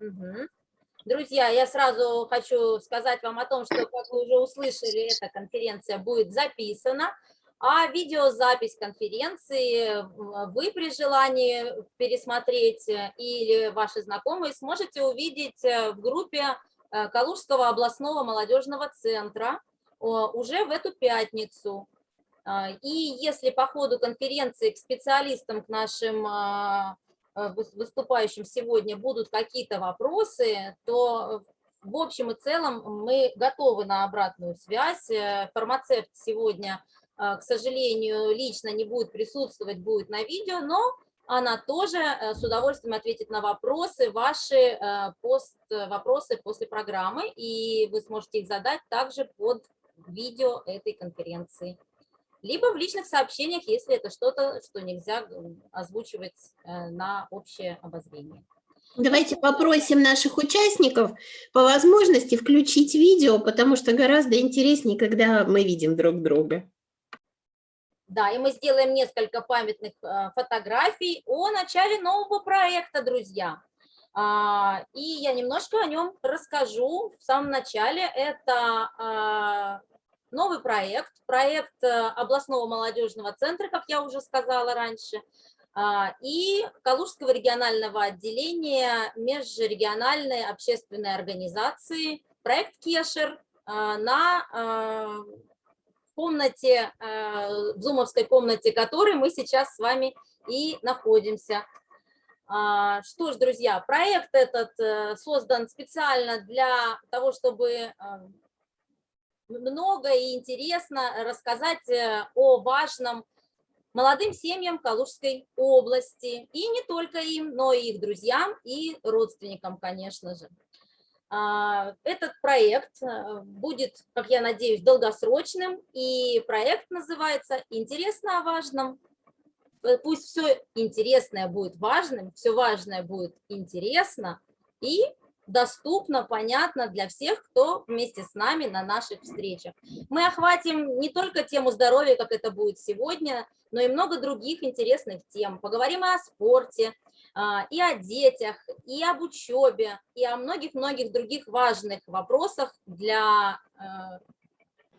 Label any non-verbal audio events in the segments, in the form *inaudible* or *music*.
Мгм. Друзья, я сразу хочу сказать вам о том, что, как вы уже услышали, эта конференция будет записана, а видеозапись конференции вы при желании пересмотреть э, или ваши знакомые сможете увидеть э, в группе э, Калужского областного молодежного центра уже в эту пятницу. И если по ходу конференции к специалистам, к нашим выступающим сегодня будут какие-то вопросы, то в общем и целом мы готовы на обратную связь. Э, Фармацевт сегодня, к сожалению, лично не будет присутствовать, будет на видео, но она тоже э, с удовольствием ответит на вопросы, ваши э, пост, вопросы после программы, и вы сможете их задать также под видео этой конференции либо в личных сообщениях, если это что-то, что нельзя м, озвучивать э, на общее обозрение. Давайте попросим наших участников по возможности включить видео, потому что гораздо интереснее, когда мы видим друг друга. Да, и мы сделаем несколько памятных э, фотографий о начале нового проекта, друзья. А, И я немножко о нем расскажу в самом начале. Это а, новый проект, проект э, областного молодежного центра, как я уже сказала раньше, а, и Калужского регионального отделения межрегиональной общественной организации, проект Кешер а, на а, в комнате, в зумовской комнате которой мы сейчас с вами и находимся. Что ж, друзья, проект этот э, создан специально для того, чтобы а, много и интересно рассказать э, о важном молодым семьям Калужской области. И не только им, но и их друзьям и родственникам, конечно же. А, Этот проект э, будет, как я надеюсь, долгосрочным, и проект называется «Интересно о важном». Э, Пусть все интересное будет важным, все важное будет интересно и доступно, понятно для всех, кто вместе с нами на наших встречах. Мы охватим не только тему здоровья, как это будет сегодня, но и много других интересных тем. Поговорим и о спорте, а, и о детях, и об учебе, и о многих-многих других важных вопросах для э,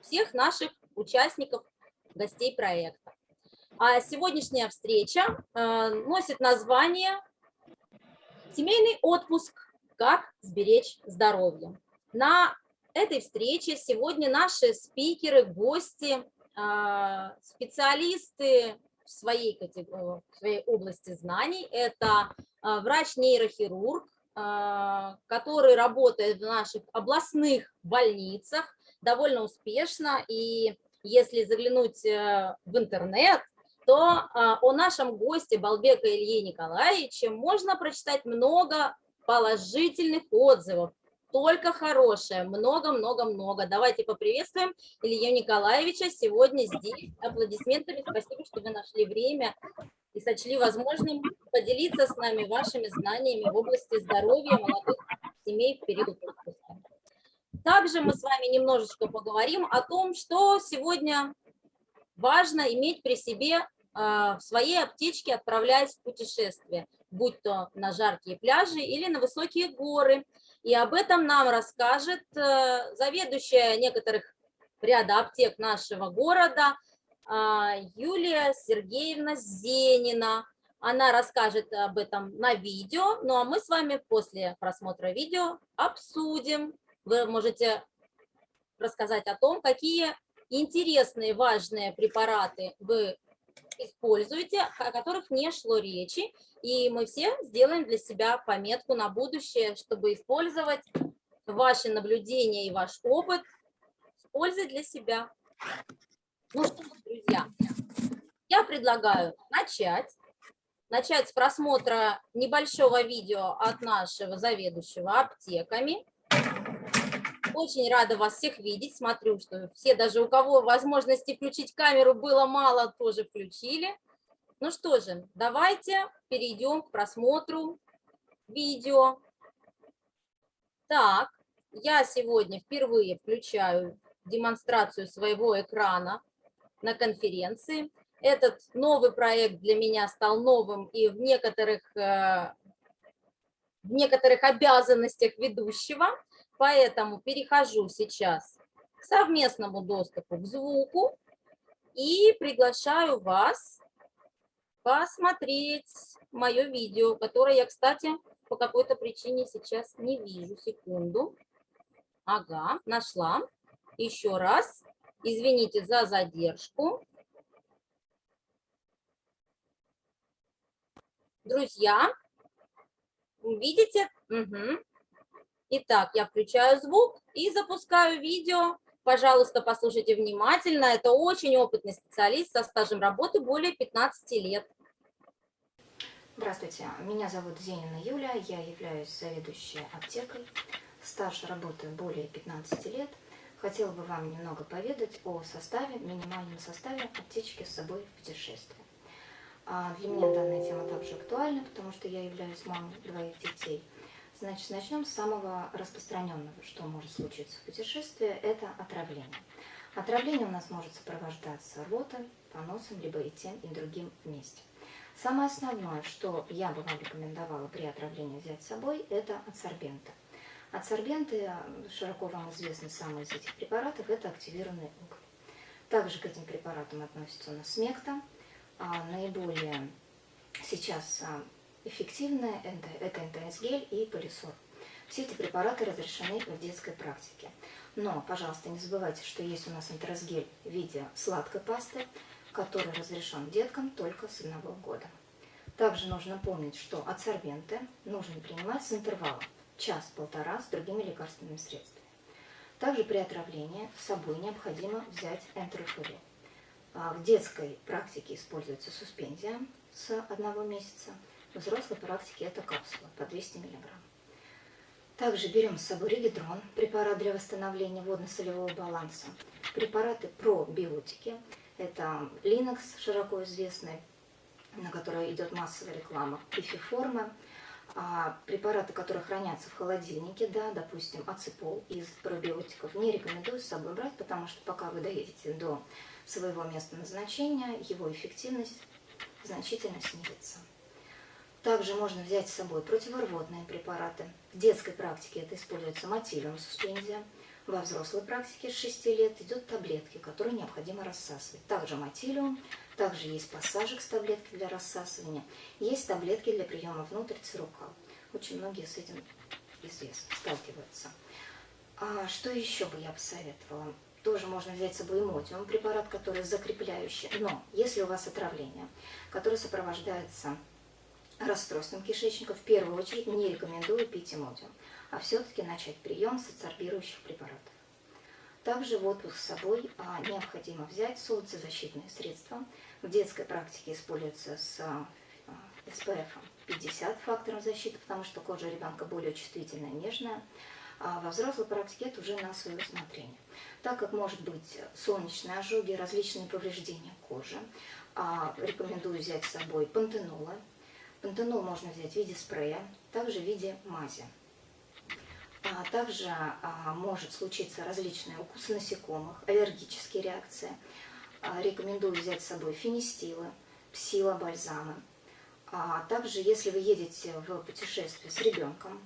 всех наших участников, гостей проекта. А сегодняшняя встреча э, носит название «Семейный отпуск. Как сберечь здоровье». На этой встрече сегодня наши спикеры, гости, а, специалисты в своей, в своей области знаний. Это а, врач-нейрохирург, а, который работает в наших областных больницах довольно успешно. И если заглянуть э, в интернет, то о нашем госте Балбека Илье Николаевиче можно прочитать много положительных отзывов, только хорошее, много-много-много. Давайте поприветствуем Илью Николаевича сегодня здесь. Аплодисментами. Спасибо, что вы нашли время и сочли возможным поделиться с нами вашими знаниями в области здоровья молодых семей в период отпуска. Также мы с вами немножечко поговорим о том, что сегодня важно иметь при себе а, в своей аптечке, отправляясь в путешествие, будь то на жаркие пляжи или на высокие горы. И об этом нам расскажет э, заведующая некоторых ряда аптек нашего города а, Юлия Сергеевна Зенина. Она расскажет об этом на видео, ну а мы с вами после просмотра видео обсудим. Вы можете рассказать о том, какие интересные, важные препараты вы используете, о которых не шло речи, и мы все сделаем для себя пометку на будущее, чтобы использовать ваши наблюдения и ваш опыт с пользой для себя. Ну что друзья, я предлагаю начать. Начать с просмотра небольшого видео от нашего заведующего аптеками. Очень рада вас всех видеть. Смотрю, что все, даже у кого возможности включить камеру было мало, тоже включили. Ну что же, давайте перейдем к просмотру видео. Так, я сегодня впервые включаю демонстрацию своего экрана на конференции. Этот новый проект для меня стал новым, и в некоторых э, в некоторых обязанностях ведущего, поэтому перехожу сейчас к совместному доступу к звуку и приглашаю вас посмотреть мое видео, которое я, кстати, по какой-то причине сейчас не вижу. Секунду. Ага, нашла. Еще раз. Извините за задержку. Друзья, видите? Угу. Итак, я включаю звук и запускаю видео. Пожалуйста, послушайте внимательно. Это очень опытный специалист со стажем работы более 15 лет. Здравствуйте, меня зовут Зенина Юля, я являюсь заведующей аптекой. Стаж работы более 15 лет. Хотела бы вам немного поведать о составе, минимальном составе аптечки с собой в путешествие. А для меня данная тема также актуальна, потому что я являюсь мамой двоих детей. Значит, начнем с самого распространенного, что может случиться в путешествии, это отравление. Отравление у нас может сопровождаться рвотой, поносом, либо и тем, и другим вместе. Самое основное, что я бы вам рекомендовала при отравлении взять с собой, это адсорбенты. Адсорбенты, широко вам известны самые из этих препаратов, это активированный уголь. Также к этим препаратам относится у нас смекта. А, наиболее сейчас эффективные это НТС-гель и полисор. Все эти препараты разрешены в детской практике. Но, пожалуйста, не забывайте, что есть у нас НТС-гель в виде сладкой пасты, который разрешен деткам только с одного года. Также нужно помнить, что адсорбенты нужно принимать с интервалом час-полтора с другими лекарственными средствами. Также при отравлении с собой необходимо взять энтерофурил. А в детской практике используется суспензия с одного месяца, в взрослой практике это капсула по 200 мг. Также берем с собой регидрон, препарат для восстановления водно-солевого баланса, препараты пробиотики, это Linux, широко известный, на который идет массовая реклама, пифиформы, а препараты, которые хранятся в холодильнике, да, допустим, аципол из пробиотиков, не рекомендую с собой брать, потому что пока вы доедете до своего места назначения, его эффективность значительно снизится. Также можно взять с собой противорвотные препараты. В детской практике это используется матилиум суспензия – во взрослой практике с 6 лет идут таблетки, которые необходимо рассасывать. Также матилиум, также есть пассажик с таблеткой для рассасывания, есть таблетки для приема внутрь цирукал. Очень многие с этим известно, сталкиваются. А что еще бы я посоветовала? Тоже можно взять с собой эмотиум, препарат, который закрепляющий. Но если у вас отравление, которое сопровождается расстройством кишечника, в первую очередь не рекомендую пить эмотиум а все-таки начать прием социорбирующих препаратов. Также в отпуск с собой а, необходимо взять солнцезащитные средства. В детской практике используется с SPF 50 факторов защиты, потому что кожа ребенка более чувствительная, нежная. А во взрослой практике это уже на свое усмотрение. Так как может быть солнечные ожоги, различные повреждения кожи, а, рекомендую взять с собой пантенолы. Пантенол можно взять в виде спрея, также в виде мази. А также а, может случиться различные укусы насекомых, аллергические реакции. А, рекомендую взять с собой фенистилы, псилобальзамы. А также, если вы едете в путешествие с ребенком,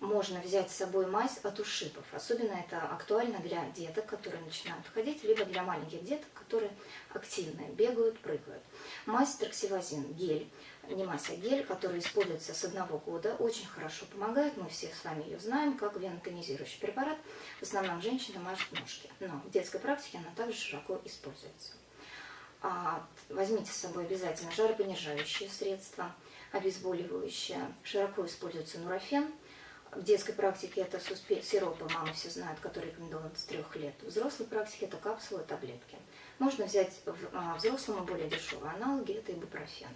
можно взять с собой мазь от ушибов. Особенно это актуально для деток, которые начинают ходить, либо для маленьких деток, которые активные, бегают, прыгают. Мазь троксивазин, гель не мазь, а гель, который используется с одного года, очень хорошо помогает. Мы все с вами ее знаем, как венотонизирующий препарат. В основном женщины мажут ножки, но в детской практике она также широко используется. А, возьмите с собой обязательно жаропонижающие средства, обезболивающие. Широко используется нурофен. В детской практике это сиропы, мамы все знают, которые рекомендованы с трех лет. В взрослой практике это капсулы, таблетки. Можно взять а, взрослому более дешевые аналоги, это ибупрофены.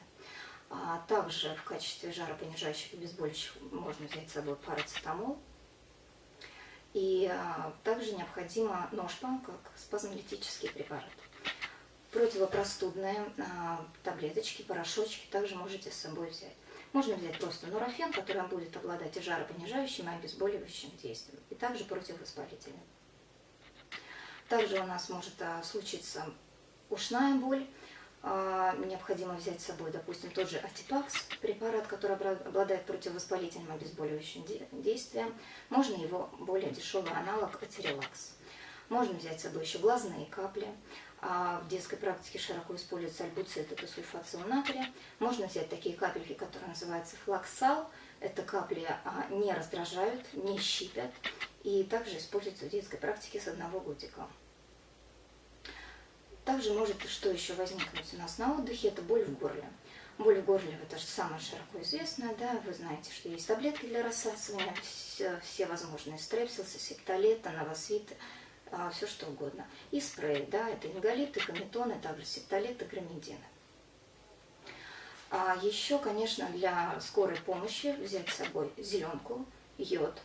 А также в качестве жаропонижающих и обезболивающих можно взять с собой парацетамол. И а, также необходимо ножпа, как спазмолитический препарат. Противопростудные а, таблеточки, порошочки также можете с собой взять. Можно взять просто нурофен, который будет обладать и жаропонижающим, и обезболивающим действием, и также противовоспалительным. Также у нас может а, случиться ушная боль, необходимо взять с собой, допустим, тот же Атипакс, препарат, который обладает противовоспалительным обезболивающим действием. Можно его более дешевый аналог Атерелакс. Можно взять с собой еще глазные капли. А в детской практике широко используется альбуцит, это сульфациум натрия. Можно взять такие капельки, которые называются флаксал. Это капли а, не раздражают, не щипят. И также используются в детской практике с одного годика. Также может, что еще возникнуть у нас на отдыхе, это боль в горле. Боль в горле, это же самое широко известное, да, вы знаете, что есть таблетки для рассасывания, все, все возможные стрепсилсы, септолеты, новосвиты, а, все что угодно. И спреи, да, это ингалиты, кометоны, также септолеты, громедины. А еще, конечно, для скорой помощи взять с собой зеленку, йод.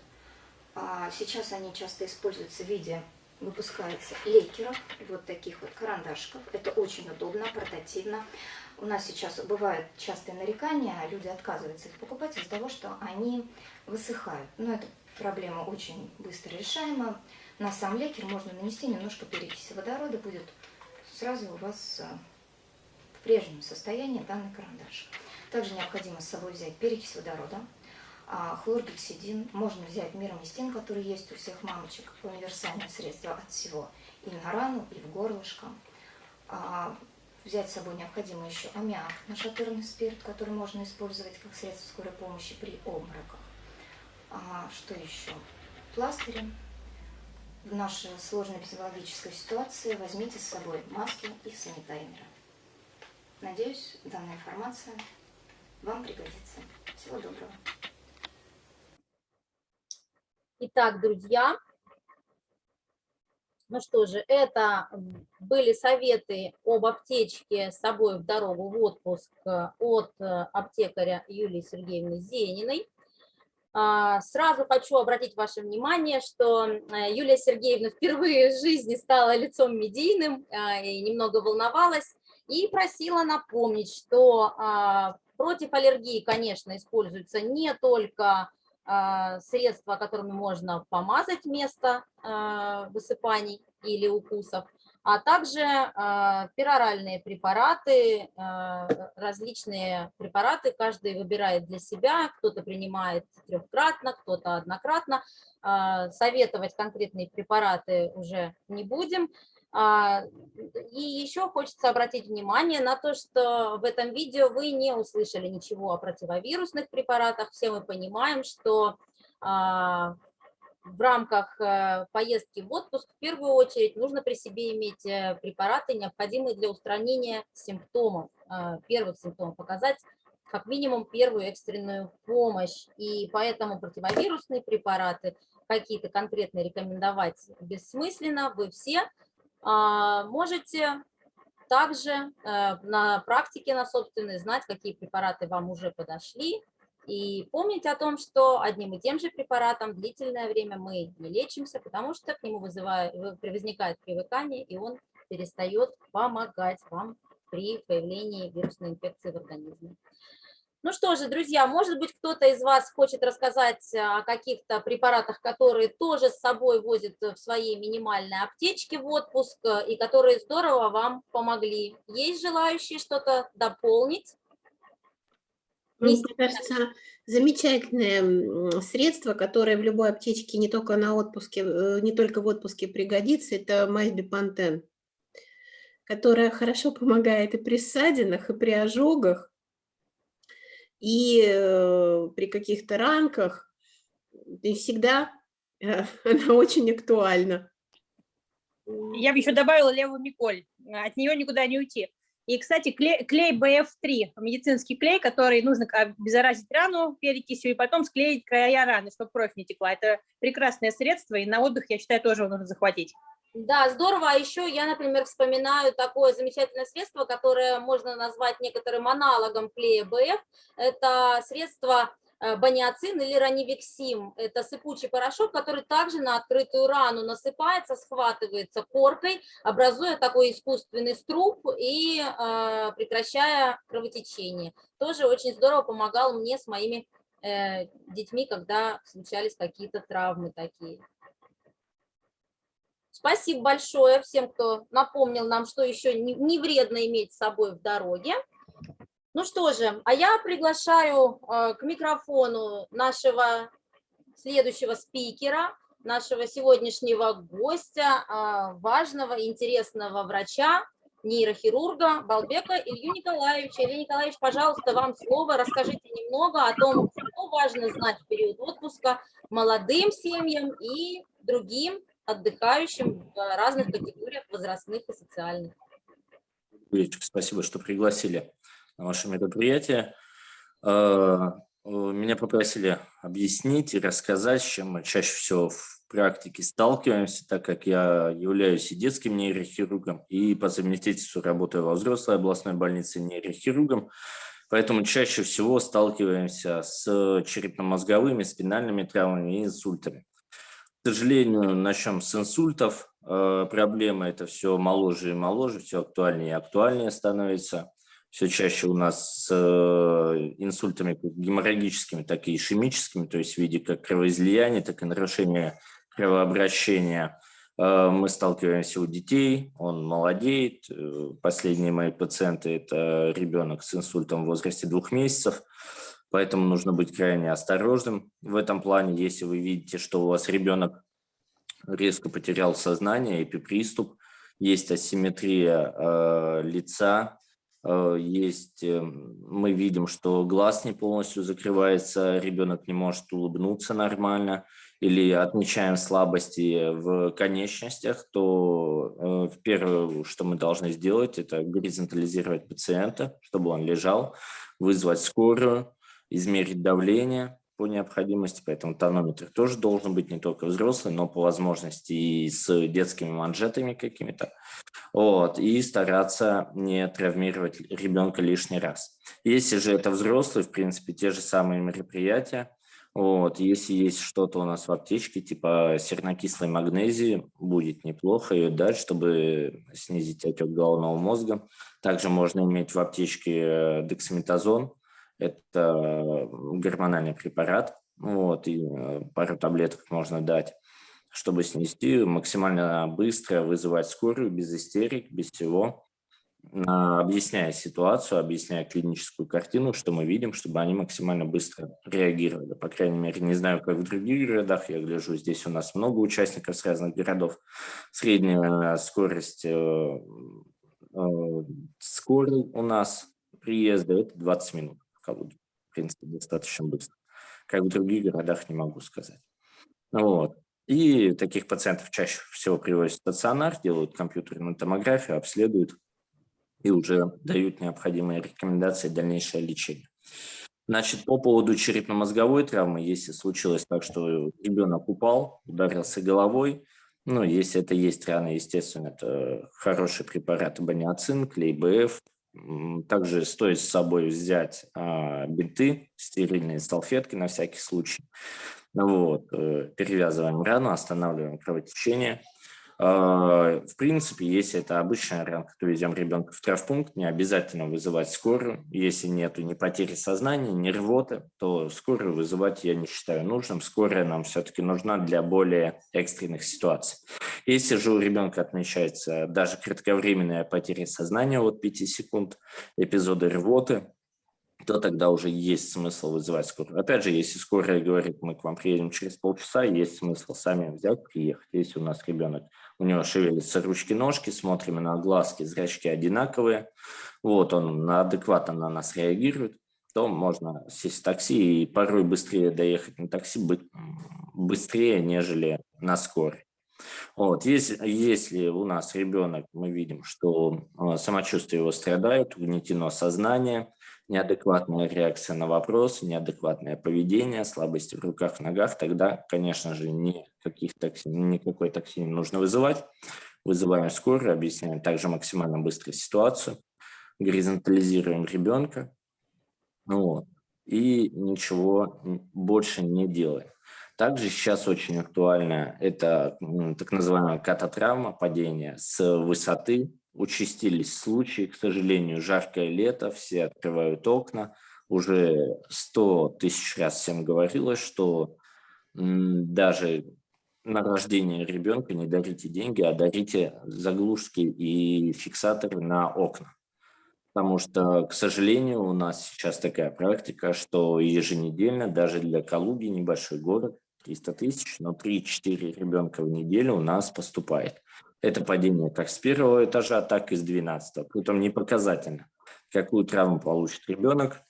А сейчас они часто используются в виде выпускается лейкеров, вот таких вот карандашков. Это очень удобно, портативно. У нас сейчас бывают частые нарекания, люди отказываются их покупать из-за того, что они высыхают. Но эта проблема очень быстро решаема. На сам лейкер можно нанести немножко перекиси водорода, будет сразу у вас э, в прежнем состоянии данный карандаш. Также необходимо с собой взять перекись водорода, хлоргексидин можно взять мироместин, который есть у всех мамочек, универсальное средство от всего, и на рану, и в горлышко. А взять с собой необходимо еще аммиак, нашатырный спирт, который можно использовать как средство скорой помощи при обмороках. А что еще? Пластыри. В нашей сложной эпидемиологической ситуации возьмите с собой маски и санитайзеры. Надеюсь, данная информация вам пригодится. Всего доброго. Итак, друзья, ну что же, это были советы об аптечке с собой в дорогу в отпуск от аптекаря Юлии Сергеевны Зениной. А, сразу хочу обратить ваше внимание, что э, Юлия Сергеевна впервые в жизни стала лицом медийным и немного волновалась, и просила напомнить, что а, против аллергии, конечно, используются не только средства, которыми можно помазать место а, высыпаний или укусов, а также а, пероральные препараты, различные препараты, каждый выбирает для себя, кто-то принимает трехкратно, кто-то однократно. Советовать конкретные препараты уже не будем. А, и еще хочется обратить внимание на то, что в этом видео вы не услышали ничего о противовирусных препаратах. Все мы понимаем, что а, в рамках э, поездки в отпуск в первую очередь нужно при себе иметь э, препараты, необходимые для устранения симптомов, э, первых симптомов, показать как минимум первую экстренную помощь. И поэтому противовирусные препараты какие-то конкретные рекомендовать бессмысленно. Вы все можете также э, на практике, на собственной, знать, какие препараты вам уже подошли, и помнить о том, что одним и тем же препаратом длительное время мы не лечимся, потому что к нему вызывает, возникает привыкание, и он перестает помогать вам при появлении вирусной инфекции в организме. Ну что же, друзья, может быть, кто-то из вас хочет рассказать о каких-то препаратах, которые тоже с собой возят в своей минимальной аптечке в отпуск и которые здорово вам помогли. Есть желающие что-то дополнить? Ну, мне кажется, замечательное средство, которое в любой аптечке не только на отпуске, э, не только в отпуске пригодится, это мазь бипантен, которая хорошо помогает и при ссадинах, и при ожогах, и э, при каких-то ранках, и всегда э, *laughs* она очень актуальна. Я бы еще добавила левую Миколь, от нее никуда не уйти. И, кстати, клей, клей BF3, медицинский клей, который нужно обеззаразить рану перекисью и потом склеить края раны, чтобы кровь не текла. Это прекрасное средство, и на отдых, я считаю, тоже его нужно захватить. Да, здорово. А еще я, например, вспоминаю такое замечательное средство, которое можно назвать некоторым аналогом клея БФ. Это средство э, баниацин или ранивексим. Это сыпучий порошок, который также на открытую рану насыпается, схватывается коркой, образуя такой искусственный струп и э, прекращая кровотечение. Тоже очень здорово помогал мне с моими э, детьми, когда случались какие-то травмы такие. Спасибо большое всем, кто напомнил нам, что еще не вредно иметь с собой в дороге. Ну что же, а я приглашаю э, к микрофону нашего следующего спикера, нашего сегодняшнего гостя, э, важного, интересного врача, нейрохирурга Балбека Илью Николаевича. Илья Николаевич, пожалуйста, вам слово. Расскажите немного о том, что важно знать в период отпуска молодым семьям и другим отдыхающим в разных категориях возрастных и социальных. Спасибо, что пригласили на ваше мероприятие. Э, меня попросили объяснить и рассказать, с чем мы чаще всего в практике сталкиваемся, так как я являюсь и детским нейрохирургом, и по совместительству работаю во взрослой областной больнице нейрохирургом, поэтому чаще всего сталкиваемся с черепно-мозговыми, спинальными травмами и инсультами. К сожалению, начнем с инсультов. Э, проблема это все моложе и моложе, все актуальнее и актуальнее становится. Все чаще у нас с э, инсультами геморрагическими, так и ишемическими, то есть в виде как кровоизлияния, так и нарушения кровообращения. Э, мы сталкиваемся у детей, он молодеет. Последние мои пациенты – это ребенок с инсультом в возрасте двух месяцев. Поэтому нужно быть крайне осторожным в этом плане. Если вы видите, что у вас ребенок резко потерял сознание, эпиприступ, есть асимметрия э, лица, э, есть, э, мы видим, что глаз не полностью закрывается, ребенок не может улыбнуться нормально, или отмечаем слабости в конечностях, то э, первое, что мы должны сделать, это горизонтализировать пациента, чтобы он лежал, вызвать скорую, измерить давление по необходимости, поэтому тонометр тоже должен быть не только взрослый, но по возможности и с детскими манжетами какими-то, вот, и стараться не травмировать ребенка лишний раз. Если же это взрослый, в принципе, те же самые мероприятия, вот, если есть что-то у нас в аптечке, типа сернокислой магнезии, будет неплохо ее дать, чтобы снизить отек головного мозга. Также можно иметь в аптечке э, дексаметазон, это гормональный препарат, вот, и э, пару таблеток можно дать, чтобы снести максимально быстро, вызывать скорую, без истерик, без всего, объясняя ситуацию, объясняя клиническую картину, что мы видим, чтобы они максимально быстро реагировали. По крайней мере, не знаю, как в других городах, я гляжу, здесь у нас много участников с разных городов. Средняя скорость э, э, скорой у нас приезда – это 20 минут. Калуге. В принципе, достаточно быстро. Как в других городах не могу сказать. Вот. И таких пациентов чаще всего привозят в стационар, делают компьютерную томографию, обследуют и уже дают необходимые рекомендации дальнейшее лечение. Значит, по поводу черепно-мозговой травмы, если случилось так, что ребенок упал, ударился головой, ну, если это есть рана, естественно, это хороший препарат абониацин, клей БФ, также стоит с собой взять а, бинты, стерильные салфетки на всякий случай. Вот, э, перевязываем рану, останавливаем кровотечение. А, в принципе, если это обычная ранка, то везем ребенка в травмпункт, не обязательно вызывать скорую. Если нет ни потери сознания, ни рвоты, то скорую вызывать я не считаю нужным. Скорая нам все-таки нужна для более экстренных ситуаций. Если же у ребенка отмечается даже кратковременная потеря сознания от 5 секунд, эпизоды рвоты, то тогда уже есть смысл вызывать скорую. Опять же, если скорая говорит, мы к вам приедем через полчаса, есть смысл сами взять, приехать. Если у нас ребенок, у него шевелятся ручки-ножки, смотрим на глазки, зрачки одинаковые, вот он адекватно на нас реагирует, то можно сесть в такси и порой быстрее доехать на такси, быстрее, нежели на скорой. Вот, если, если у нас ребенок, мы видим, что а, самочувствие его страдает, угнетено сознание, неадекватная реакция на вопрос, неадекватное поведение, слабости в руках, в ногах, тогда, конечно же, никаких такси, никакой такси не нужно вызывать. Вызываем скорую, объясняем также максимально быстро ситуацию, горизонтализируем ребенка вот, и ничего больше не делаем. Также сейчас очень актуально это так называемая кататравма, падение с высоты, участились случаи, к сожалению, жаркое лето, все открывают окна. Уже сто тысяч раз всем говорилось, что даже на рождение ребенка не дарите деньги, а дарите заглушки и фиксаторы на окна. Потому что, к сожалению, у нас сейчас такая практика, что еженедельно, даже для Калуги, небольшой город, 300 тысяч, но 3-4 ребенка в неделю у нас поступает. Это падение как с первого этажа, так и с 12. Притом не показательно, какую травму получит ребенок,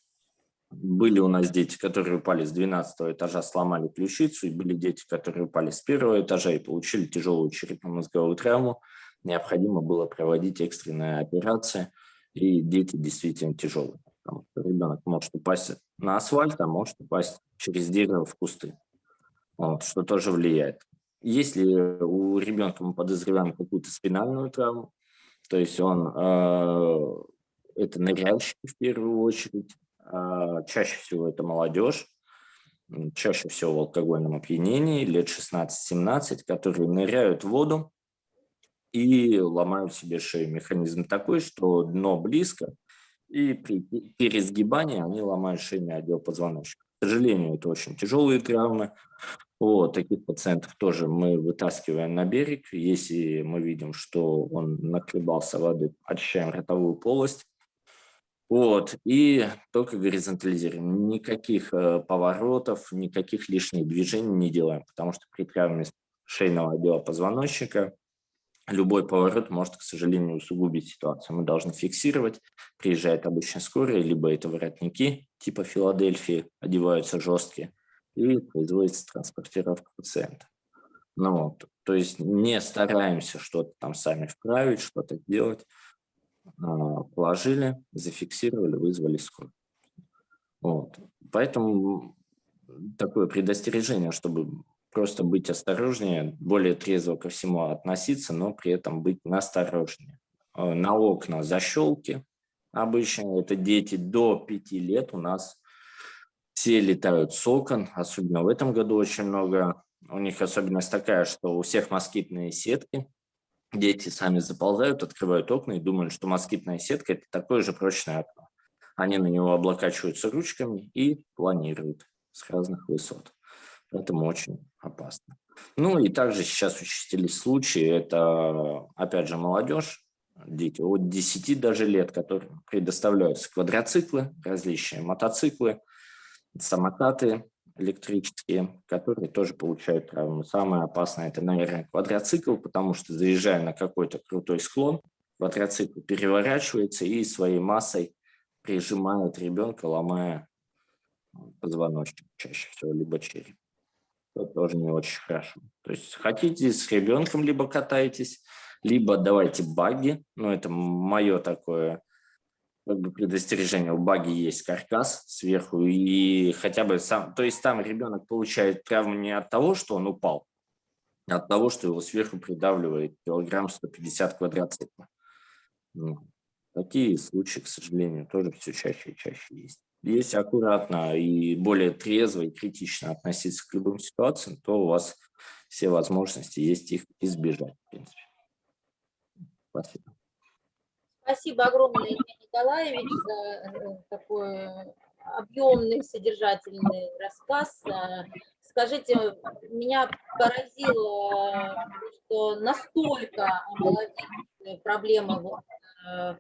были у нас дети, которые упали с 12 этажа, сломали ключицу, и были дети, которые упали с первого этажа и получили тяжелую черепно-мозговую травму. Необходимо было проводить экстренные операции, и дети действительно тяжелые. Потому что ребенок может упасть на асфальт, а может упасть через дерево в кусты, вот, что тоже влияет. Если у ребенка мы подозреваем какую-то спинальную травму, то есть он э, это ныряльщик в первую очередь, а, чаще всего это молодежь, чаще всего в алкогольном опьянении, лет 16-17, которые ныряют в воду и ломают себе шею. Механизм такой, что дно близко, и при пересгибании они ломают шейный отдел позвоночника. К сожалению, это очень тяжелые травмы. Вот, таких пациентов тоже мы вытаскиваем на берег. Если мы видим, что он накребался воды, очищаем ротовую полость, вот, и только горизонтализируем. Никаких э, поворотов, никаких лишних движений не делаем, потому что при травме шейного отдела позвоночника любой поворот может, к сожалению, усугубить ситуацию. Мы должны фиксировать, приезжает обычно скорая, либо это воротники типа Филадельфии, одеваются жесткие, и производится транспортировка пациента. Ну, вот, то есть не стараемся что-то там сами вправить, что-то делать, а, положили, зафиксировали, вызвали скорую. Вот. Поэтому такое предостережение, чтобы просто быть осторожнее, более трезво ко всему относиться, но при этом быть насторожнее. А, на окна защелки. Обычно это дети до 5 лет у нас все летают с окон, особенно в этом году очень много. У них особенность такая, что у всех москитные сетки, Дети сами заползают, открывают окна и думают, что москитная сетка – это такое же прочное окно. Они на него облокачиваются ручками и планируют с разных высот. Поэтому очень опасно. Ну и также сейчас участились случаи, это опять же молодежь, дети от 10 даже лет, которым предоставляются квадроциклы, различные мотоциклы, самокаты, электрические, которые тоже получают травму. Самое опасное – это, наверное, квадроцикл, потому что заезжая на какой-то крутой склон, квадроцикл переворачивается и своей массой прижимает ребенка, ломая позвоночник чаще всего, либо череп. Это тоже не очень хорошо. То есть хотите с ребенком либо катаетесь, либо давайте баги, ну это мое такое как бы предостережение, у баги есть каркас сверху, и хотя бы сам, то есть там ребенок получает травму не от того, что он упал, а от того, что его сверху придавливает килограмм 150 квадроцикла. Ну, такие случаи, к сожалению, тоже все чаще и чаще есть. Если аккуратно и более трезво и критично относиться к любым ситуациям, то у вас все возможности есть их избежать, в принципе. Спасибо. Спасибо огромное, Евгений Николаевич, за э, такой объемный, содержательный рассказ. Э, скажите, меня поразило, что настолько проблема э,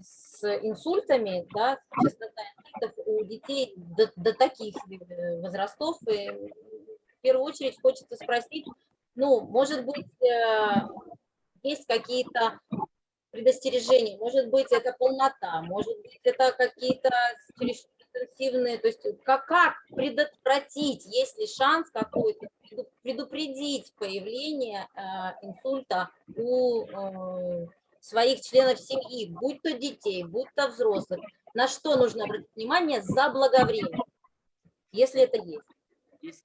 с инсультами, да, частота инсультов у детей до, до таких возрастов. И в первую очередь хочется спросить, ну, может быть, есть какие-то предостережений. Может быть, это полнота, может быть, это какие-то интенсивные, то есть как, как предотвратить, есть ли шанс какой-то предупредить появление э, инсульта у э, своих членов семьи, будь то детей, будь то взрослых, на что нужно обратить внимание заблаговременно, если это есть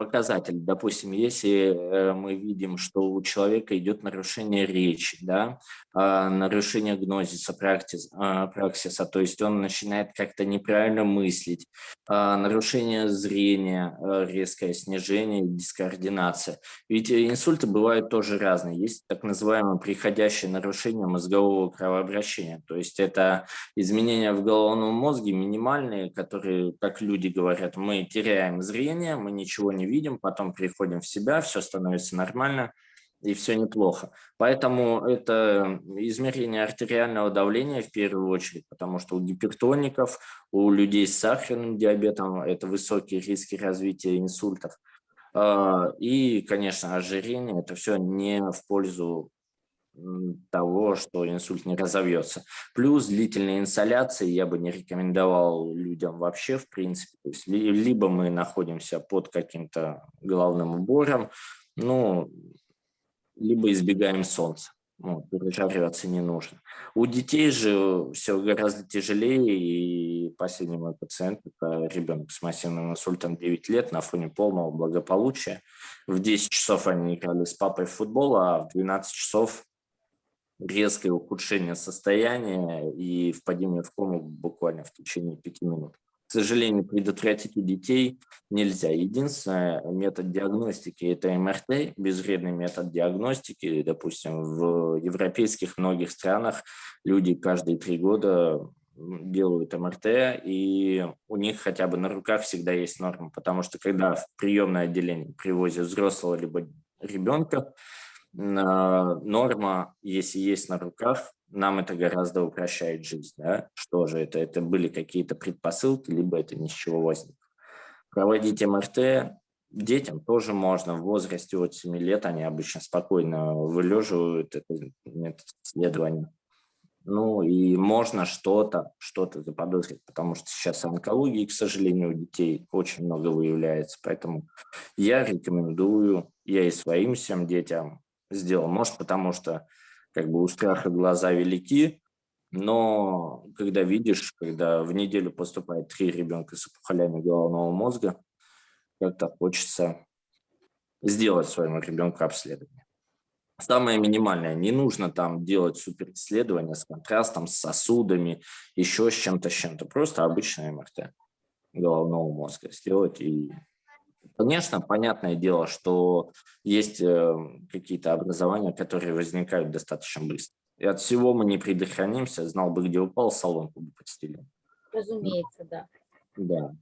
показатель. Допустим, если э, мы видим, что у человека идет нарушение речи, да, а, нарушение гнозиса, практис, а, праксиса, то есть он начинает как-то неправильно мыслить, а, нарушение зрения, резкое снижение, дискоординация. Ведь инсульты бывают тоже разные. Есть так называемое приходящее нарушение мозгового кровообращения, то есть это изменения в головном мозге минимальные, которые, как люди говорят, мы теряем зрение, мы ничего не видим, потом приходим в себя, все становится нормально, и все неплохо. Поэтому это измерение артериального давления в первую очередь, потому что у гипертоников, у людей с сахарным диабетом это высокие риски развития инсультов. А, и, конечно, ожирение – это все не в пользу того, что инсульт не разовьется. Плюс длительные инсоляции я бы не рекомендовал людям вообще, в принципе. Либо мы находимся под каким-то головным убором, ну, либо избегаем солнца. Ну, пережариваться не нужно. У детей же все гораздо тяжелее, и последний мой пациент – это ребенок с массивным инсультом 9 лет на фоне полного благополучия. В 10 часов они играли с папой в футбол, а в 12 часов резкое ухудшение состояния и впадение в кому буквально в течение пяти минут. К сожалению, предотвратить у детей нельзя. Единственный метод диагностики – это МРТ, безвредный метод диагностики. Допустим, в европейских многих странах люди каждые три года делают МРТ, и у них хотя бы на руках всегда есть норма, потому что когда в приемное отделение привозят взрослого либо ребенка, норма, если есть на руках, нам это гораздо упрощает жизнь. Да? Что же это? Это были какие-то предпосылки, либо это ни с чего возникло. Проводить МРТ детям тоже можно. В возрасте от 7 лет они обычно спокойно вылеживают это метод исследования. Ну и можно что-то что-то заподозрить, потому что сейчас онкологии, к сожалению, у детей очень много выявляется. Поэтому я рекомендую, я и своим всем детям сделал. Может, потому что как бы у страха глаза велики, но когда видишь, когда в неделю поступает три ребенка с опухолями головного мозга, как-то хочется сделать своему ребенку обследование. Самое минимальное, не нужно там делать суперисследование с контрастом, с сосудами, еще с чем-то, с чем-то. Просто обычное МРТ головного мозга сделать и Конечно, понятное дело, что есть э, какие-то образования, которые возникают достаточно быстро. И от всего мы не предохранимся. Знал бы, где упал, соломку бы подстелил. Разумеется, да. Да.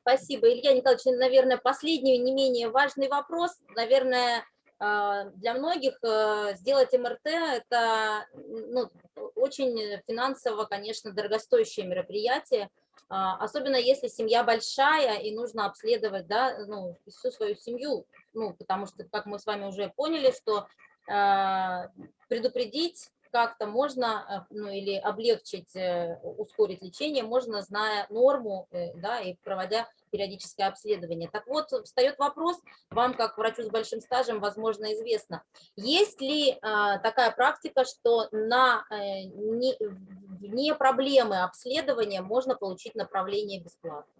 Спасибо, Илья Николаевич. Наверное, последний, не менее важный вопрос. Наверное, а, для многих э, сделать МРТ – это ну, очень финансово, конечно, дорогостоящее мероприятие. А, особенно если семья большая и нужно обследовать да, ну, всю свою семью, ну, потому что, как мы с вами уже поняли, что э, предупредить как-то можно, э, ну или облегчить, э, ускорить лечение, можно, зная норму, э, да, и проводя периодическое обследование. Так вот, встает вопрос, вам как врачу с большим стажем, возможно, известно, есть ли такая практика, что на не, вне проблемы обследования можно получить направление бесплатно?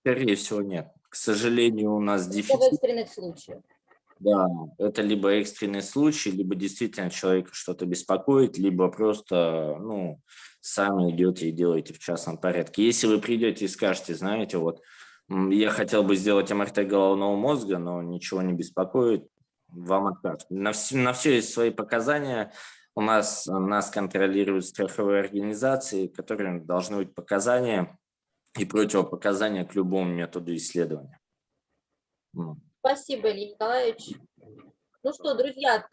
Скорее всего, нет. К сожалению, у нас дефицит. в экстренных случаях. Да, это либо экстренный случай, либо действительно человека что-то беспокоит, либо просто, ну, сами идете и делаете в частном порядке. Если вы придете и скажете, знаете, вот, я хотел бы сделать МРТ головного мозга, но ничего не беспокоит, вам откажут. На все, на все есть свои показания. У нас, нас контролируют страховые организации, которые должны быть показания и противопоказания к любому методу исследования. Спасибо, Илья Николаевич. Ну что, друзья,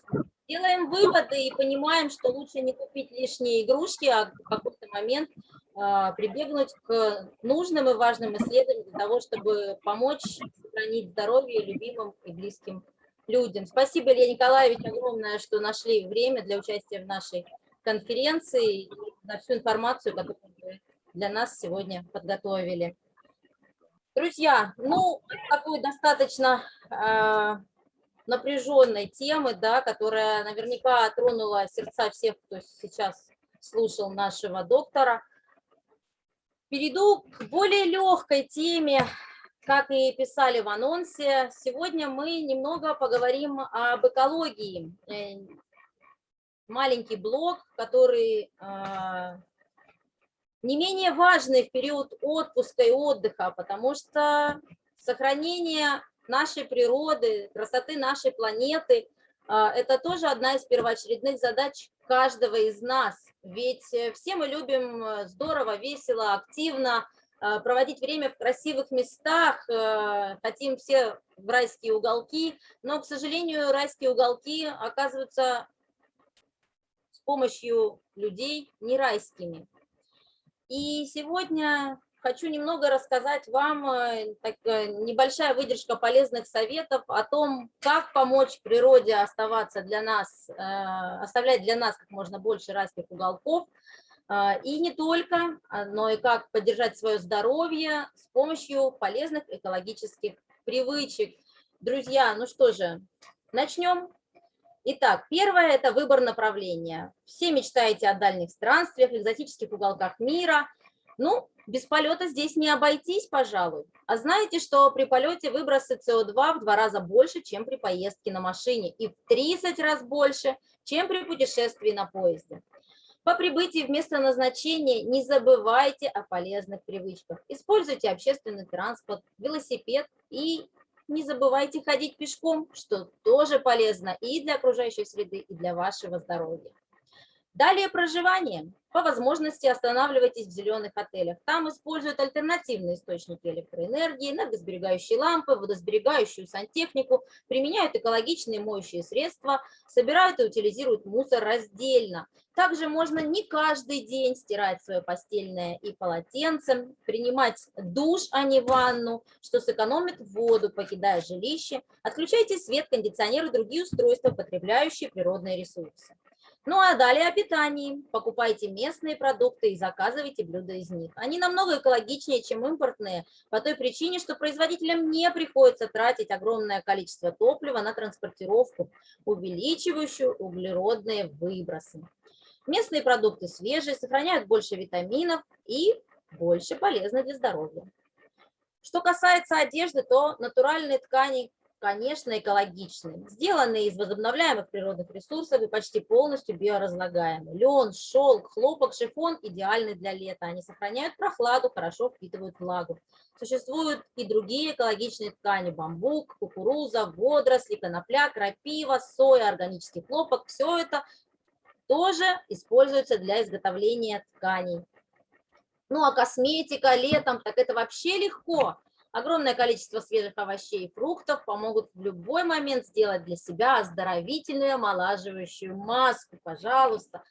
делаем выводы и понимаем, что лучше не купить лишние игрушки, а в какой-то момент а, прибегнуть к нужным и важным исследованиям для того, чтобы помочь сохранить здоровье любимым и близким людям. Спасибо, Илья Николаевич, огромное, что нашли время для участия в нашей конференции и за всю информацию, которую вы для нас сегодня подготовили. Друзья, ну, такой достаточно э, напряженной темы, да, которая наверняка тронула сердца всех, кто сейчас слушал нашего доктора. Перейду к более легкой теме, как и писали в анонсе. Сегодня мы немного поговорим об экологии. Э, маленький блок, который э, не менее важный в период отпуска и отдыха, потому что сохранение нашей природы, красоты нашей планеты а, – это тоже одна из первоочередных задач каждого из нас. Ведь э, все мы любим э, здорово, весело, активно э, проводить время в красивых местах, э, хотим все в райские уголки, но, к сожалению, райские уголки оказываются с помощью людей не райскими. И сегодня хочу немного рассказать вам, э, так, э, небольшая выдержка полезных советов о том, как помочь природе оставаться для нас, э, оставлять для нас как можно больше райских уголков, и не только, а, но и как поддержать свое здоровье с помощью полезных экологических привычек. Друзья, ну что же, начнем. Итак, первое – это выбор направления. Все мечтаете о дальних странствиях, экзотических уголках мира. Ну, без полета здесь не обойтись, пожалуй. А знаете, что при полете выбросы СО2 в два раза больше, чем при поездке на машине, и в 30 раз больше, чем при путешествии на поезде. По прибытии в место назначения не забывайте о полезных привычках. Используйте общественный транспорт, велосипед и не забывайте ходить пешком, что тоже полезно и для окружающей среды, и для вашего здоровья. Далее проживание. По возможности останавливайтесь в зеленых отелях. Там используют альтернативные источники электроэнергии, энергосберегающие лампы, водосберегающую сантехнику, применяют экологичные моющие средства, собирают и утилизируют мусор раздельно. Также можно не каждый день стирать свое постельное и полотенце, принимать душ, а не ванну, что сэкономит воду, покидая жилище. Отключайте свет, кондиционер и другие устройства, потребляющие природные ресурсы. Ну а далее о питании. Покупайте местные продукты и заказывайте блюда из них. Они намного экологичнее, чем импортные, по той причине, что производителям не приходится тратить огромное количество топлива на транспортировку, увеличивающую углеродные выбросы. Местные продукты свежие, сохраняют больше витаминов и больше полезны для здоровья. Что касается одежды, то натуральные ткани конечно, экологичны, сделанные из возобновляемых природных ресурсов и почти полностью биоразлагаемы. Лен, шелк, хлопок, шифон идеальны для лета. Они сохраняют прохладу, хорошо впитывают влагу. Существуют и другие экологичные ткани – бамбук, кукуруза, водоросли, конопля, крапива, соя, органический хлопок. Все это тоже используется для изготовления тканей. Ну а косметика летом, так это вообще легко. Огромное количество свежих овощей и фруктов помогут в любой момент сделать для себя оздоровительную омолаживающую маску. Пожалуйста,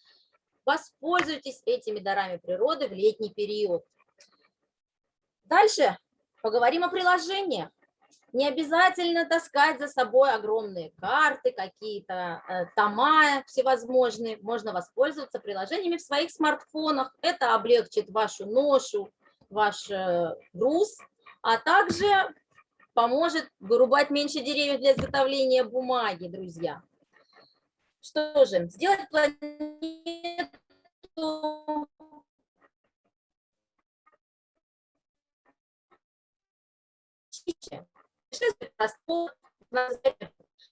воспользуйтесь этими дарами природы в летний период. Дальше поговорим о приложениях. Не обязательно таскать за собой огромные карты, какие-то э, тома всевозможные. Можно воспользоваться приложениями в своих смартфонах. Это облегчит вашу ношу, ваш э, груз а также поможет вырубать меньше деревьев для изготовления бумаги, друзья. Что же, сделать планету.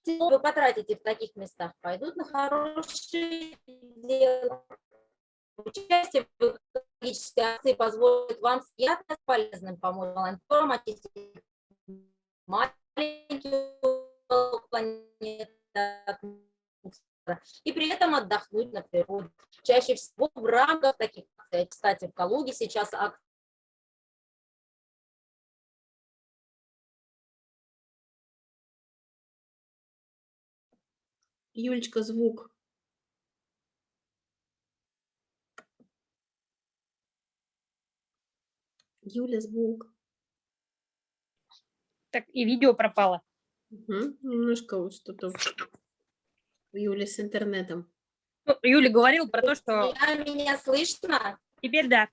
Вы потратите в таких местах, пойдут на хорошие дела. Участие в экологической акции позволит вам приятно с полезным помочь волонтерам очистить маленькую планету и при этом отдохнуть на природе. Чаще всего в рамках таких акций, кстати, в Калуге сейчас акция Юлечка, звук. Юля, звук. Так, и видео пропало. Угу. Немножко вот что-то у Юли с интернетом. Ну, Юля говорил про то, что... Меня, меня слышно? Теперь да.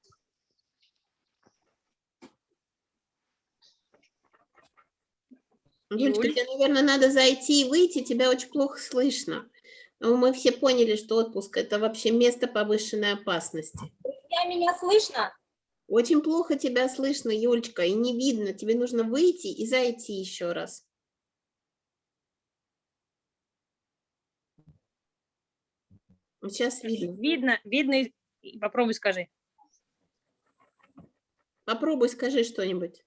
Юлечка, Юль? тебе, наверное, надо зайти и выйти, тебя очень плохо слышно. Но мы все поняли, что отпуск – это вообще место повышенной опасности. Друзья, меня слышно? Очень плохо тебя слышно, Юлечка, и не видно. Тебе нужно выйти и зайти еще раз. Сейчас видно. Видно, видно. и Попробуй скажи. Попробуй, скажи что-нибудь.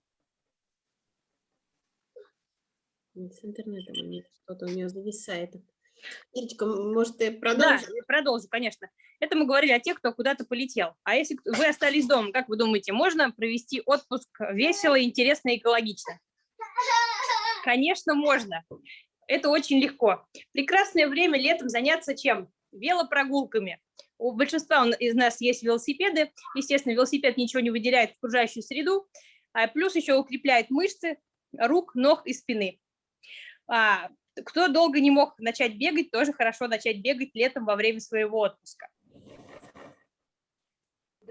С интернетом что-то у нее зависает. Ирочка, может, ты Да, продолжишь? я продолжу, конечно. Это мы говорили о тех, кто куда-то полетел. А если вы остались дома, как вы думаете, можно провести отпуск весело, интересно и экологично? Конечно, можно. Это очень легко. Прекрасное время летом заняться чем? Велопрогулками. У большинства из нас есть велосипеды. Естественно, велосипед ничего не выделяет в окружающую среду, а плюс еще укрепляет мышцы рук, ног и спины. А, кто долго не мог начать бегать, тоже хорошо начать бегать летом во время своего отпуска.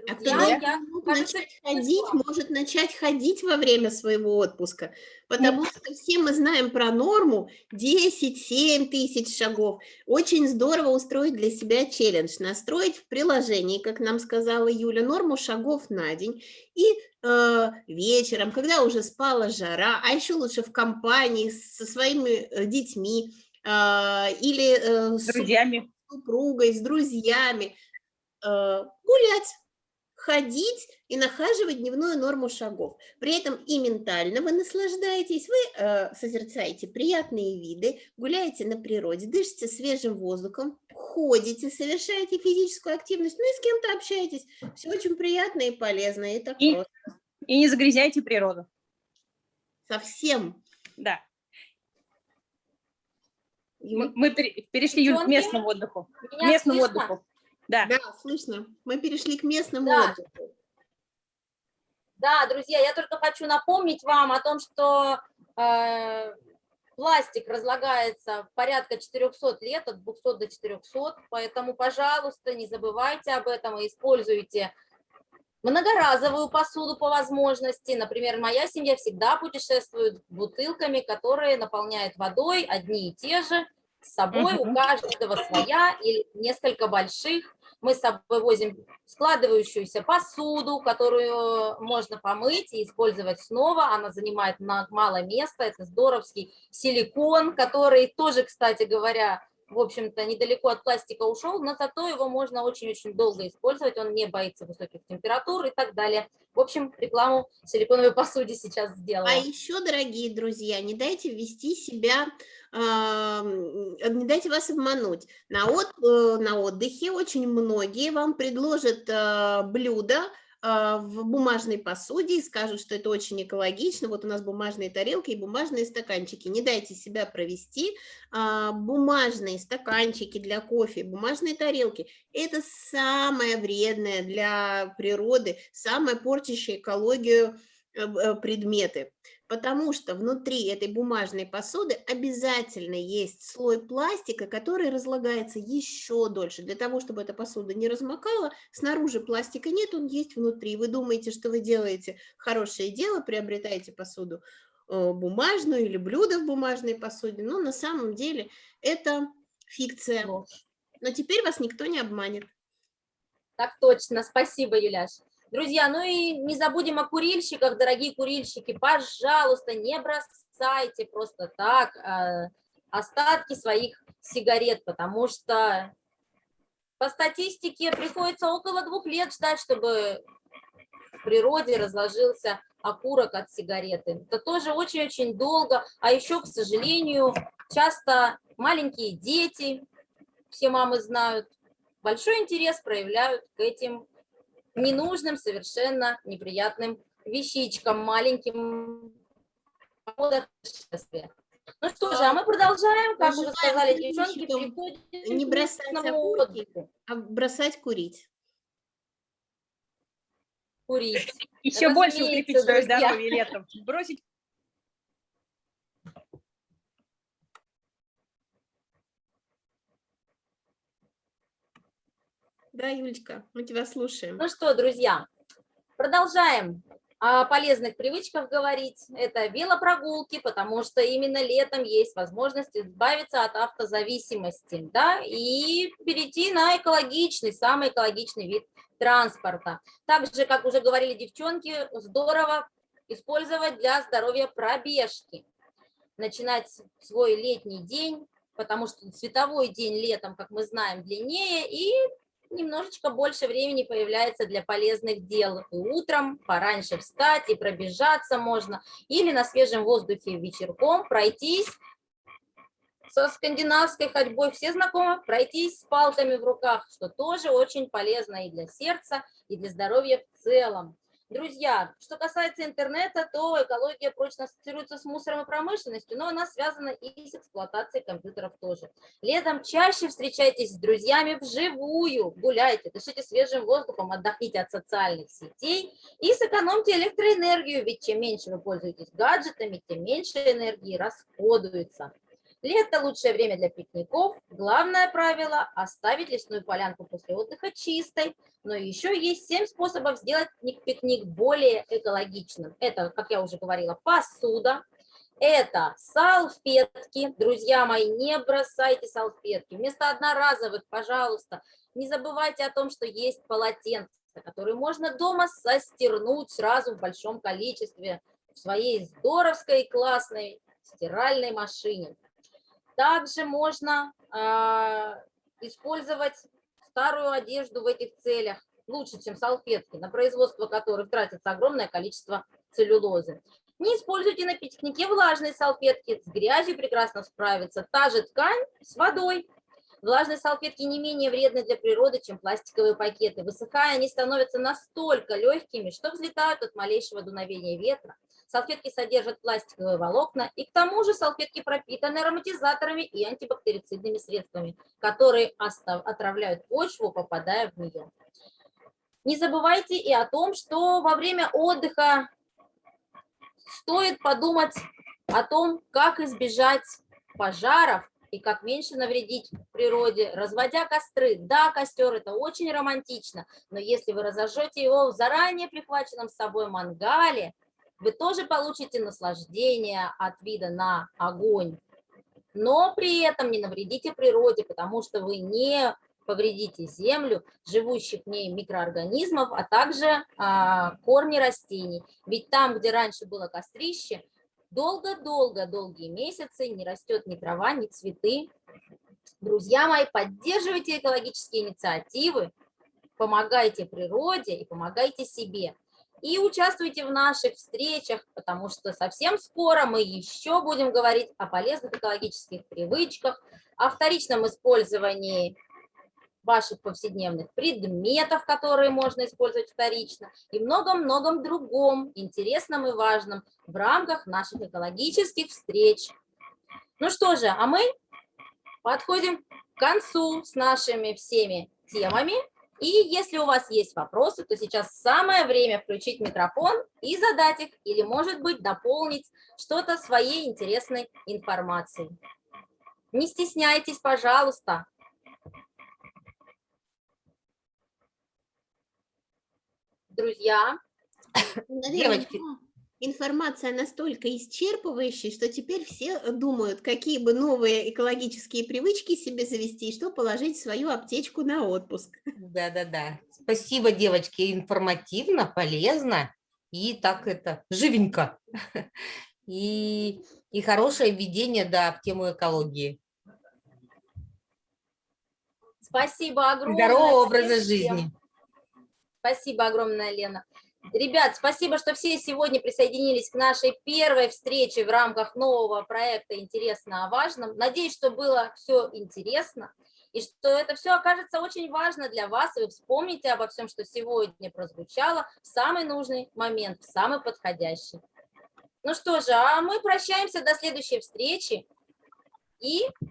А кто Друзья, я, кажется, начать ходить, может начать ходить во время своего отпуска, потому что все мы знаем про норму 10-7 тысяч шагов. Очень здорово устроить для себя челлендж, настроить в приложении, как нам сказала Юля, норму шагов на день и э, вечером, когда уже спала жара, а еще лучше в компании со своими э, детьми э, или э, С с друзьями. супругой, с друзьями, э, гулять, ходить и нахаживать дневную норму шагов. При этом и ментально вы наслаждаетесь, вы э, созерцаете приятные виды, гуляете на природе, дышите свежим воздухом, ходите, совершаете физическую активность, ну и с кем-то общаетесь. Все очень приятно и полезно, и так И- просто. И не загрязняйте природу. Совсем. Да. Мы, мы пере- перешли Юль, к местному отдыху. К меня местному слышно? отдыху. Да. Да, слышно. Мы перешли к местному Да. отдыху. Да, друзья, я только хочу напомнить вам о том, что э, пластик разлагается порядка 400 лет, от 200 до 400, поэтому, пожалуйста, не забывайте об этом и используйте многоразовую посуду по возможности. Например, моя семья всегда путешествует бутылками, которые наполняют водой одни и те же, с собой у каждого своя или несколько больших. Мы с собой возим складывающуюся посуду, которую можно помыть и использовать снова. Она занимает мало места. Это здоровский силикон, который тоже, кстати говоря, в общем-то, недалеко от пластика ушел, но зато его можно очень-очень долго использовать, он не боится высоких температур и так далее. В общем, рекламу силиконовой посуде сейчас сделала. А еще, дорогие друзья, не дайте ввести себя, м, не дайте вас обмануть. На, от- э, на отдыхе очень многие вам предложат блюда а, в бумажной посуде и скажут, что это очень экологично. Вот у нас бумажные тарелки и бумажные стаканчики. Не дайте себя провести. А, Бумажные стаканчики для кофе, бумажные тарелки – это самое вредное для природы, самое портящее экологию э, э, предметы, потому что внутри этой бумажной посуды обязательно есть слой пластика, который разлагается еще дольше. Для того, чтобы эта посуда не размокала, снаружи пластика нет, он есть внутри. Вы думаете, что вы делаете хорошее дело, приобретаете посуду э, бумажную или блюдо в бумажной посуде, но на самом деле это фикция. Но теперь вас никто не обманет. Так точно, спасибо, Юляш. Друзья, ну и не забудем о курильщиках, дорогие курильщики, пожалуйста, не бросайте просто так э, остатки своих сигарет, потому что по статистике приходится около двух лет ждать, чтобы в природе разложился окурок от сигареты. Это тоже очень-очень долго, а еще, к сожалению, часто маленькие дети, все мамы знают, большой интерес проявляют к этим ненужным, совершенно неприятным вещичкам, маленьким путешествия. Ну что же, а мы продолжаем, как уже сказали девчонки, переходим не бросать окурки. А бросать курить. Курить. Еще больше укрепить свое здоровье летом. Бросить Да, Юлечка, мы тебя слушаем. Ну что, друзья, продолжаем о полезных привычках говорить. Это велопрогулки, потому что именно летом есть возможность избавиться от автозависимости, да, и перейти на экологичный, самый экологичный вид транспорта. Так же, как уже говорили девчонки, здорово использовать для здоровья пробежки. Начинать свой летний день, потому что световой день летом, как мы знаем, длиннее, и немножечко больше времени появляется для полезных дел. И утром пораньше встать и пробежаться можно, или на свежем воздухе вечерком пройтись со скандинавской ходьбой все знакомы, пройтись с палками в руках, что тоже очень полезно и для сердца, и для здоровья в целом. Друзья, что касается интернета, то экология прочно ассоциируется с мусором и промышленностью, но она связана и с эксплуатацией компьютеров тоже. Летом чаще встречайтесь с друзьями вживую, гуляйте, дышите свежим воздухом, отдохните от социальных сетей и сэкономьте электроэнергию, ведь чем меньше вы пользуетесь гаджетами, тем меньше энергии расходуется. Лето – лучшее время для пикников. Главное правило – оставить лесную полянку после отдыха чистой. Но еще есть 7 способов сделать пикник более экологичным. Это, как я уже говорила, посуда. Это салфетки. Друзья мои, не бросайте салфетки. Вместо одноразовых, пожалуйста, не забывайте о том, что есть полотенца, которые можно дома состернуть сразу в большом количестве в своей здоровской классной стиральной машине. Также можно э, использовать старую одежду в этих целях лучше, чем салфетки, на производство которых тратится огромное количество целлюлозы. Не используйте на пикнике влажные салфетки, с грязью прекрасно справится та же ткань с водой. Влажные салфетки не менее вредны для природы, чем пластиковые пакеты. Высыхая, они становятся настолько легкими, что взлетают от малейшего дуновения ветра салфетки содержат пластиковые волокна, и к тому же салфетки пропитаны ароматизаторами и антибактерицидными средствами, которые отравляют почву, попадая в нее. Не забывайте и о том, что во время отдыха стоит подумать о том, как избежать пожаров и как меньше навредить природе, разводя костры. Да, костер это очень романтично, но если вы разожжете его в заранее прихваченном с собой мангале, вы тоже получите наслаждение от вида на огонь, но при этом не навредите природе, потому что вы не повредите землю, живущих в ней микроорганизмов, а также а, корни растений. Ведь там, где раньше было кострище, долго-долго, долгие месяцы не растет ни трава, ни цветы. Друзья мои, поддерживайте экологические инициативы, помогайте природе и помогайте себе и участвуйте в наших встречах, потому что совсем скоро мы еще будем говорить о полезных экологических привычках, о вторичном использовании ваших повседневных предметов, которые можно использовать вторично, и многом-многом другом интересном и важном в рамках наших экологических встреч. Ну что же, а мы подходим к концу с нашими всеми темами. И если у вас есть вопросы, то сейчас самое время включить микрофон и задать их, или, может быть, дополнить что-то своей интересной информацией. Не стесняйтесь, пожалуйста. Друзья. Девочки, информация настолько исчерпывающая, что теперь все думают, какие бы новые экологические привычки себе завести и что положить в свою аптечку на отпуск. Да-да-да. Спасибо, девочки, информативно, полезно и так это живенько. И, и хорошее введение, да, в тему экологии. Спасибо огромное. Здорового образа жизни. Спасибо огромное, Лена. Ребят, спасибо, что все сегодня присоединились к нашей первой встрече в рамках нового проекта «Интересно о важном». Надеюсь, что было все интересно и что это все окажется очень важно для вас, и вы вспомните обо всем, что сегодня прозвучало в самый нужный момент, в самый подходящий. Ну что же, а мы прощаемся до следующей встречи и